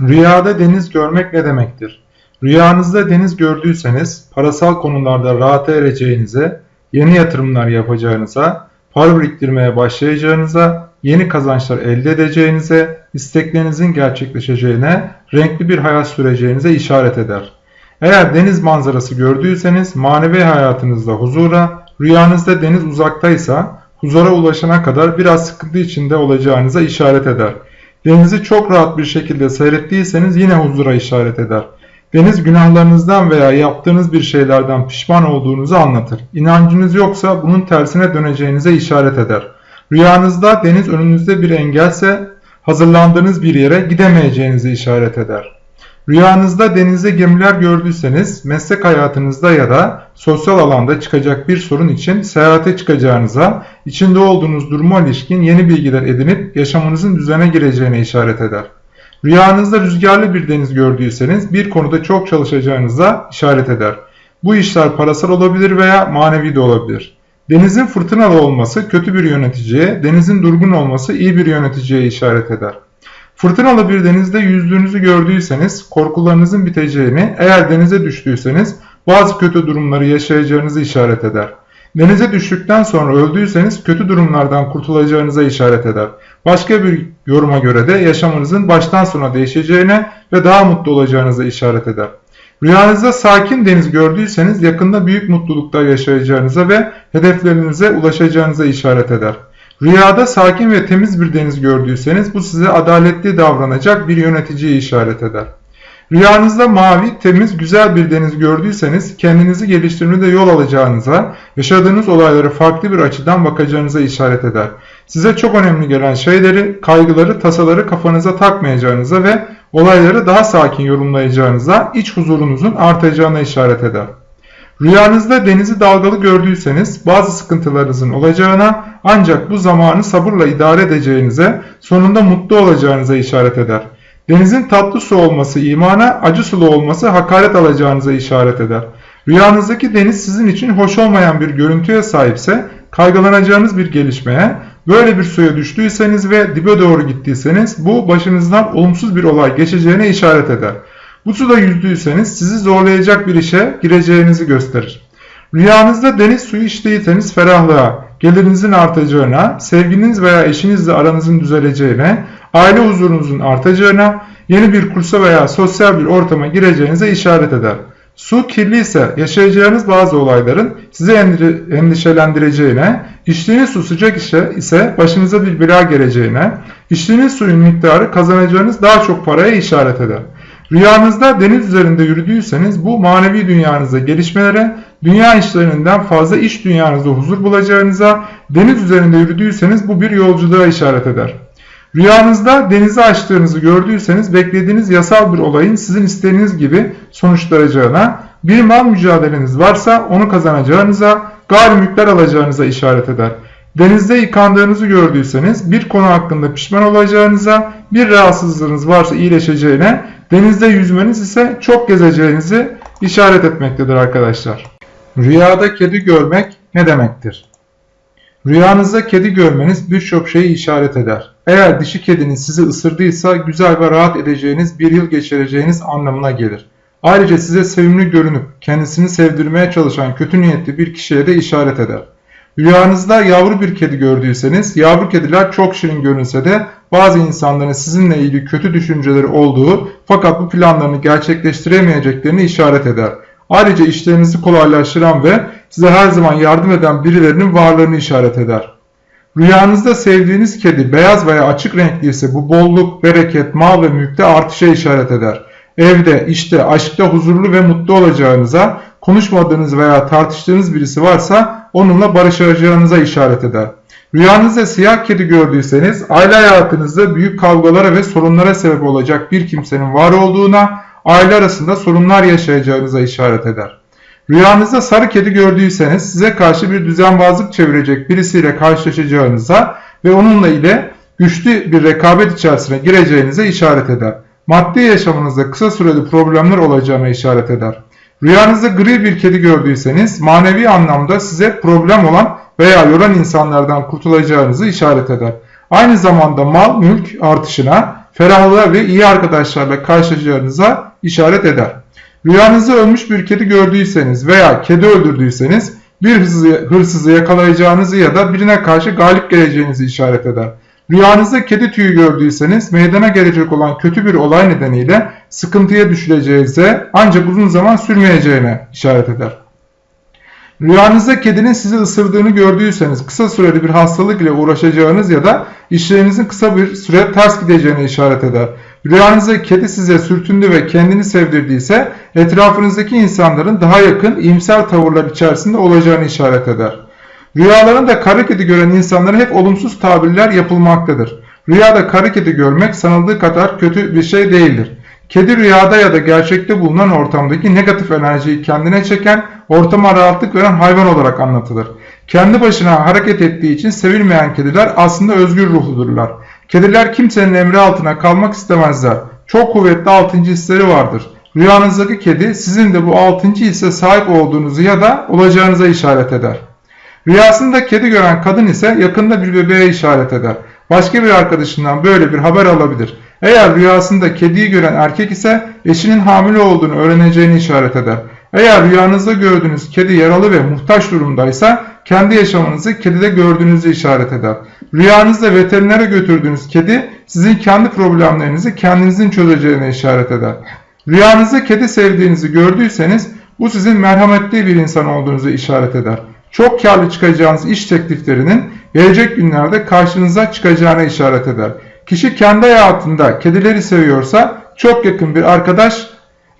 Rüyada deniz görmek ne demektir? Rüyanızda deniz gördüyseniz parasal konularda rahata ereceğinize, yeni yatırımlar yapacağınıza, para biriktirmeye başlayacağınıza, yeni kazançlar elde edeceğinize, isteklerinizin gerçekleşeceğine, renkli bir hayat süreceğinize işaret eder. Eğer deniz manzarası gördüyseniz manevi hayatınızda huzura, rüyanızda deniz uzaktaysa huzura ulaşana kadar biraz sıkıntı içinde olacağınıza işaret eder. Denizi çok rahat bir şekilde seyrettiyseniz yine huzura işaret eder. Deniz günahlarınızdan veya yaptığınız bir şeylerden pişman olduğunuzu anlatır. İnancınız yoksa bunun tersine döneceğinize işaret eder. Rüyanızda deniz önünüzde bir engelse hazırlandığınız bir yere gidemeyeceğinizi işaret eder. Rüyanızda denizde gemiler gördüyseniz meslek hayatınızda ya da sosyal alanda çıkacak bir sorun için seyahate çıkacağınıza, içinde olduğunuz duruma ilişkin yeni bilgiler edinip yaşamınızın düzene gireceğine işaret eder. Rüyanızda rüzgarlı bir deniz gördüyseniz bir konuda çok çalışacağınıza işaret eder. Bu işler parasal olabilir veya manevi de olabilir. Denizin fırtınalı olması kötü bir yöneticiye, denizin durgun olması iyi bir yöneticiye işaret eder. Fırtınalı bir denizde yüzdüğünüzü gördüyseniz korkularınızın biteceğini, eğer denize düştüyseniz bazı kötü durumları yaşayacağınızı işaret eder. Denize düştükten sonra öldüyseniz kötü durumlardan kurtulacağınıza işaret eder. Başka bir yoruma göre de yaşamınızın baştan sona değişeceğine ve daha mutlu olacağınıza işaret eder. Rüyanızda sakin deniz gördüyseniz yakında büyük mutluluklar yaşayacağınıza ve hedeflerinize ulaşacağınıza işaret eder. Rüyada sakin ve temiz bir deniz gördüyseniz bu size adaletli davranacak bir yöneticiyi işaret eder. Rüyanızda mavi, temiz, güzel bir deniz gördüyseniz kendinizi geliştirmede yol alacağınıza, yaşadığınız olaylara farklı bir açıdan bakacağınıza işaret eder. Size çok önemli gelen şeyleri, kaygıları, tasaları kafanıza takmayacağınıza ve olayları daha sakin yorumlayacağınıza, iç huzurunuzun artacağına işaret eder. Rüyanızda denizi dalgalı gördüyseniz bazı sıkıntılarınızın olacağına ancak bu zamanı sabırla idare edeceğinize, sonunda mutlu olacağınıza işaret eder. Denizin tatlı su olması imana, acı sulu olması hakaret alacağınıza işaret eder. Rüyanızdaki deniz sizin için hoş olmayan bir görüntüye sahipse kaygılanacağınız bir gelişmeye, böyle bir suya düştüyseniz ve dibe doğru gittiyseniz bu başınızdan olumsuz bir olay geçeceğine işaret eder. Bu suda yüzdüyseniz sizi zorlayacak bir işe gireceğinizi gösterir. Rüyanızda deniz suyu içtiyseniz ferahlığa, gelirinizin artacağına, sevginiz veya eşinizle aranızın düzeleceğine, aile huzurunuzun artacağına, yeni bir kursa veya sosyal bir ortama gireceğinize işaret eder. Su kirli ise yaşayacağınız bazı olayların sizi endişelendireceğine, içtiğiniz su sıcak ise başınıza bir bela geleceğine, içtiğiniz suyun miktarı kazanacağınız daha çok paraya işaret eder. Rüyanızda deniz üzerinde yürüdüyseniz bu manevi dünyanızda gelişmelere, dünya işlerinden fazla iş dünyanızda huzur bulacağınıza, deniz üzerinde yürüdüyseniz bu bir yolculuğa işaret eder. Rüyanızda denizi açtığınızı gördüyseniz beklediğiniz yasal bir olayın sizin istediğiniz gibi sonuçlanacağına, bir mal mücadeleniz varsa onu kazanacağınıza, gayrimülkler alacağınıza işaret eder. Denizde yıkandığınızı gördüyseniz bir konu hakkında pişman olacağınıza, bir rahatsızlığınız varsa iyileşeceğine, denizde yüzmeniz ise çok gezeceğinizi işaret etmektedir arkadaşlar. Rüyada kedi görmek ne demektir? Rüyanızda kedi görmeniz birçok şeyi işaret eder. Eğer dişi kediniz sizi ısırdıysa güzel ve rahat edeceğiniz bir yıl geçireceğiniz anlamına gelir. Ayrıca size sevimli görünüp kendisini sevdirmeye çalışan kötü niyetli bir kişiye de işaret eder. Rüyanızda yavru bir kedi gördüyseniz, yavru kediler çok şirin görünse de bazı insanların sizinle ilgili kötü düşünceleri olduğu fakat bu planlarını gerçekleştiremeyeceklerini işaret eder. Ayrıca işlerinizi kolaylaştıran ve size her zaman yardım eden birilerinin varlığını işaret eder. Rüyanızda sevdiğiniz kedi beyaz veya açık renkli ise bu bolluk, bereket, mal ve mülkte artışa işaret eder. Evde, işte, aşkta huzurlu ve mutlu olacağınıza, konuşmadığınız veya tartıştığınız birisi varsa onunla barışacağınıza işaret eder. Rüyanızda siyah kedi gördüyseniz aile hayatınızda büyük kavgalara ve sorunlara sebep olacak bir kimsenin var olduğuna, aile arasında sorunlar yaşayacağınıza işaret eder. Rüyanızda sarı kedi gördüyseniz size karşı bir düzenbazlık çevirecek birisiyle karşılaşacağınıza ve onunla ile güçlü bir rekabet içerisine gireceğinize işaret eder. Maddi yaşamınızda kısa süreli problemler olacağına işaret eder. Rüyanızda gri bir kedi gördüyseniz manevi anlamda size problem olan veya yoran insanlardan kurtulacağınızı işaret eder. Aynı zamanda mal mülk artışına, ferahlığa ve iyi arkadaşlarla karşılaşacağınıza işaret eder. Rüyanızda ölmüş bir kedi gördüyseniz veya kedi öldürdüyseniz bir hırsızı, hırsızı yakalayacağınızı ya da birine karşı galip geleceğinizi işaret eder. Rüyanızda kedi tüyü gördüyseniz meydana gelecek olan kötü bir olay nedeniyle sıkıntıya düşüleceğinize ancak uzun zaman sürmeyeceğine işaret eder. Rüyanızda kedinin sizi ısırdığını gördüyseniz kısa süreli bir hastalık ile uğraşacağınız ya da işlerinizin kısa bir süre ters gideceğine işaret eder. Rüyanızda kedi size sürtündü ve kendini sevdirdiyse etrafınızdaki insanların daha yakın iyimser tavırlar içerisinde olacağını işaret eder. Rüyalarında kara kedi gören insanlara hep olumsuz tabirler yapılmaktadır. Rüyada kara kedi görmek sanıldığı kadar kötü bir şey değildir. Kedi rüyada ya da gerçekte bulunan ortamdaki negatif enerjiyi kendine çeken, ortama rahatlık veren hayvan olarak anlatılır. Kendi başına hareket ettiği için sevilmeyen kediler aslında özgür ruhludurlar. Kediler kimsenin emri altına kalmak istemezler. Çok kuvvetli altıncı hisleri vardır. Rüyanızdaki kedi sizin de bu altıncı hisse sahip olduğunuzu ya da olacağınıza işaret eder. Rüyasında kedi gören kadın ise yakında bir bebeğe işaret eder. Başka bir arkadaşından böyle bir haber alabilir. Eğer rüyasında kediyi gören erkek ise eşinin hamile olduğunu öğreneceğini işaret eder. Eğer rüyanızda gördüğünüz kedi yaralı ve muhtaç durumdaysa kendi yaşamınızı kedide gördüğünüzü işaret eder. Rüyanızda veterinere götürdüğünüz kedi sizin kendi problemlerinizi kendinizin çözeceğine işaret eder. Rüyanızda kedi sevdiğinizi gördüyseniz bu sizin merhametli bir insan olduğunuzu işaret eder. Çok karlı çıkacağınız iş tekliflerinin gelecek günlerde karşınıza çıkacağına işaret eder. Kişi kendi hayatında kedileri seviyorsa çok yakın bir arkadaş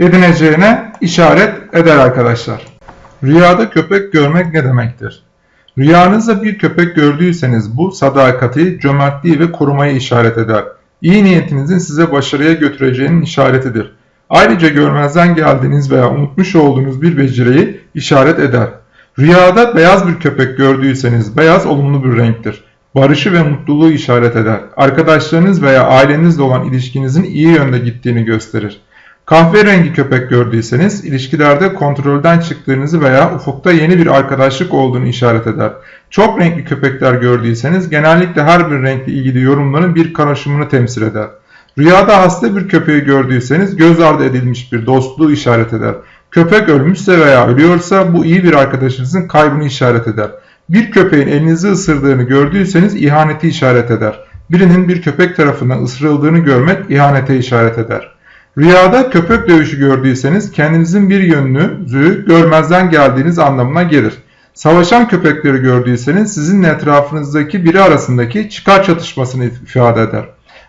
edineceğine işaret eder arkadaşlar. Rüyada köpek görmek ne demektir? Rüyanızda bir köpek gördüyseniz bu sadakati, cömertliği ve korumayı işaret eder. İyi niyetinizin size başarıya götüreceğinin işaretidir. Ayrıca görmezden geldiğiniz veya unutmuş olduğunuz bir beceriyi işaret eder. Rüyada beyaz bir köpek gördüyseniz beyaz olumlu bir renktir. Barışı ve mutluluğu işaret eder. Arkadaşlarınız veya ailenizle olan ilişkinizin iyi yönde gittiğini gösterir. Kahverengi köpek gördüyseniz ilişkilerde kontrolden çıktığınızı veya ufukta yeni bir arkadaşlık olduğunu işaret eder. Çok renkli köpekler gördüyseniz genellikle her bir renkle ilgili yorumların bir karışımını temsil eder. Rüyada hasta bir köpeği gördüyseniz göz ardı edilmiş bir dostluğu işaret eder. Köpek ölmüşse veya ölüyorsa bu iyi bir arkadaşınızın kaybını işaret eder. Bir köpeğin elinizi ısırdığını gördüyseniz ihaneti işaret eder. Birinin bir köpek tarafından ısırıldığını görmek ihanete işaret eder. Rüyada köpek dövüşü gördüyseniz kendinizin bir yönünüzü görmezden geldiğiniz anlamına gelir. Savaşan köpekleri gördüyseniz sizinle etrafınızdaki biri arasındaki çıkar çatışmasını ifade eder.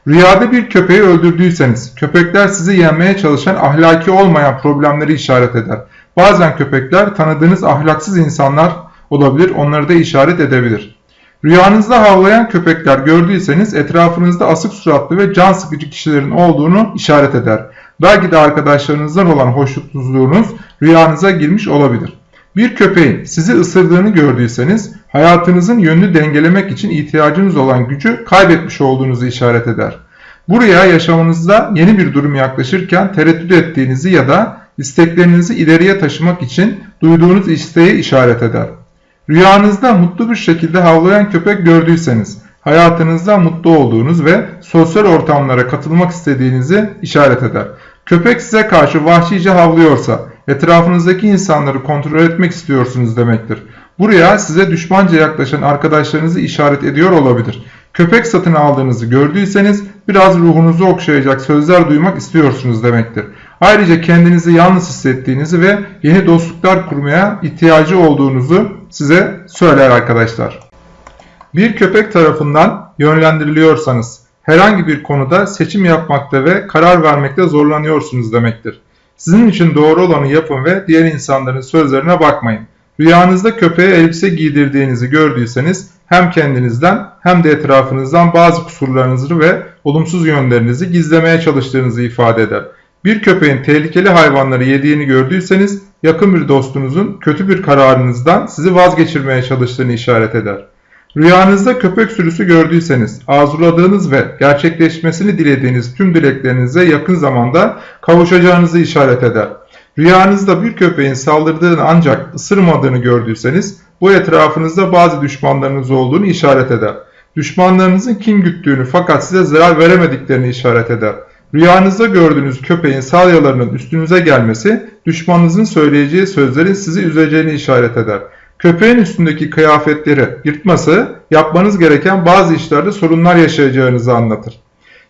Rüyada bir köpeği öldürdüyseniz köpekler sizi yenmeye çalışan ahlaki olmayan problemleri işaret eder. Bazen köpekler tanıdığınız ahlaksız insanlar olabilir onları da işaret edebilir. Rüyanızda havlayan köpekler gördüyseniz etrafınızda asık suratlı ve can sıkıcı kişilerin olduğunu işaret eder. Belki de arkadaşlarınızdan olan hoşnutsuzluğunuz rüyanıza girmiş olabilir. Bir köpeğin sizi ısırdığını gördüyseniz hayatınızın yönünü dengelemek için ihtiyacınız olan gücü kaybetmiş olduğunuzu işaret eder. Buraya yaşamınızda yeni bir durum yaklaşırken tereddüt ettiğinizi ya da isteklerinizi ileriye taşımak için duyduğunuz isteği işaret eder. Rüyanızda mutlu bir şekilde havlayan köpek gördüyseniz hayatınızda mutlu olduğunuz ve sosyal ortamlara katılmak istediğinizi işaret eder. Köpek size karşı vahşice havlıyorsa etrafınızdaki insanları kontrol etmek istiyorsunuz demektir. Buraya size düşmanca yaklaşan arkadaşlarınızı işaret ediyor olabilir. Köpek satın aldığınızı gördüyseniz biraz ruhunuzu okşayacak sözler duymak istiyorsunuz demektir. Ayrıca kendinizi yalnız hissettiğinizi ve yeni dostluklar kurmaya ihtiyacı olduğunuzu size söyler arkadaşlar. Bir köpek tarafından yönlendiriliyorsanız herhangi bir konuda seçim yapmakta ve karar vermekte zorlanıyorsunuz demektir. Sizin için doğru olanı yapın ve diğer insanların sözlerine bakmayın. Rüyanızda köpeğe elbise giydirdiğinizi gördüyseniz hem kendinizden hem de etrafınızdan bazı kusurlarınızı ve olumsuz yönlerinizi gizlemeye çalıştığınızı ifade eder. Bir köpeğin tehlikeli hayvanları yediğini gördüyseniz yakın bir dostunuzun kötü bir kararınızdan sizi vazgeçirmeye çalıştığını işaret eder. Rüyanızda köpek sürüsü gördüyseniz arzuladığınız ve gerçekleşmesini dilediğiniz tüm dileklerinize yakın zamanda kavuşacağınızı işaret eder. Rüyanızda bir köpeğin saldırdığını ancak ısırmadığını gördüyseniz bu etrafınızda bazı düşmanlarınız olduğunu işaret eder. düşmanlarınızın kin güttüğünü fakat size zarar veremediklerini işaret eder. Rüyanızda gördüğünüz köpeğin salyalarının üstünüze gelmesi, düşmanınızın söyleyeceği sözlerin sizi üzeceğini işaret eder. Köpeğin üstündeki kıyafetleri yırtması, yapmanız gereken bazı işlerde sorunlar yaşayacağınızı anlatır.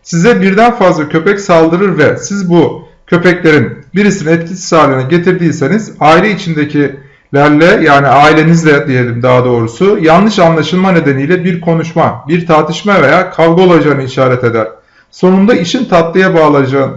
Size birden fazla köpek saldırır ve siz bu köpeklerin birisini etkisiz haline getirdiyseniz aile içindekilerle yani ailenizle diyelim daha doğrusu yanlış anlaşılma nedeniyle bir konuşma, bir tartışma veya kavga olacağını işaret eder. Sonunda işin tatlıya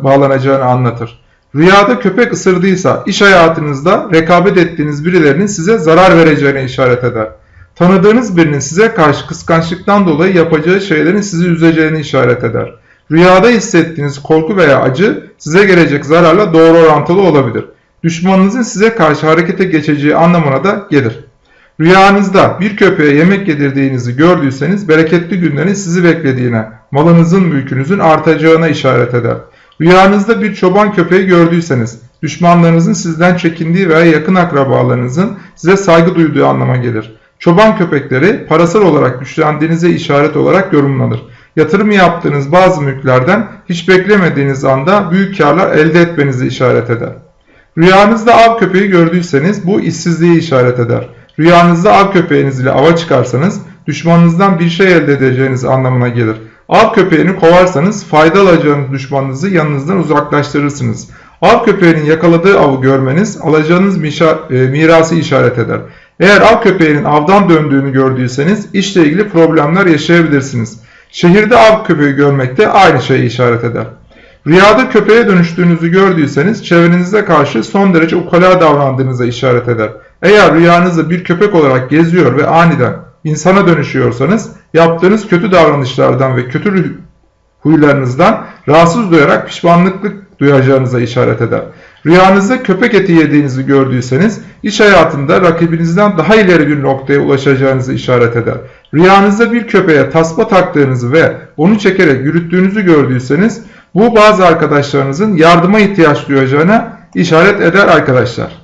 bağlanacağını, anlatır. Rüyada köpek ısırdıysa iş hayatınızda rekabet ettiğiniz birilerinin size zarar vereceğine işaret eder. Tanıdığınız birinin size karşı kıskançlıktan dolayı yapacağı şeylerin sizi üzeceğini işaret eder. Rüyada hissettiğiniz korku veya acı size gelecek zararla doğru orantılı olabilir. Düşmanınızın size karşı harekete geçeceği anlamına da gelir. Rüyanızda bir köpeğe yemek yedirdiğinizi gördüyseniz bereketli günlerin sizi beklediğine, malınızın mülkünüzün artacağına işaret eder. Rüyanızda bir çoban köpeği gördüyseniz düşmanlarınızın sizden çekindiği veya yakın akrabalarınızın size saygı duyduğu anlama gelir. Çoban köpekleri parasal olarak güçlendiğinize işaret olarak yorumlanır. Yatırım yaptığınız bazı mülklerden hiç beklemediğiniz anda büyük karlar elde etmenizi işaret eder. Rüyanızda av köpeği gördüyseniz bu işsizliği işaret eder. Rüyanızda av köpeğiniz ile ava çıkarsanız düşmanınızdan bir şey elde edeceğiniz anlamına gelir. Av köpeğini kovarsanız fayda alacağınız düşmanınızı yanınızdan uzaklaştırırsınız. Av köpeğinin yakaladığı avı görmeniz alacağınız mirası işaret eder. Eğer av köpeğinin avdan döndüğünü gördüyseniz işle ilgili problemler yaşayabilirsiniz. Şehirde av köpeği görmek de aynı şeyi işaret eder. Rüyada köpeğe dönüştüğünüzü gördüyseniz çevrenize karşı son derece ukala davrandığınıza işaret eder. Eğer rüyanızda bir köpek olarak geziyor ve aniden insana dönüşüyorsanız yaptığınız kötü davranışlardan ve kötü huylarınızdan rahatsız duyarak pişmanlıklık duyacağınıza işaret eder. Rüyanızda köpek eti yediğinizi gördüyseniz iş hayatında rakibinizden daha ileri bir noktaya ulaşacağınızı işaret eder. Rüyanızda bir köpeğe tasma taktığınızı ve onu çekerek yürüttüğünüzü gördüyseniz bu bazı arkadaşlarınızın yardıma ihtiyaç duyacağına işaret eder arkadaşlar.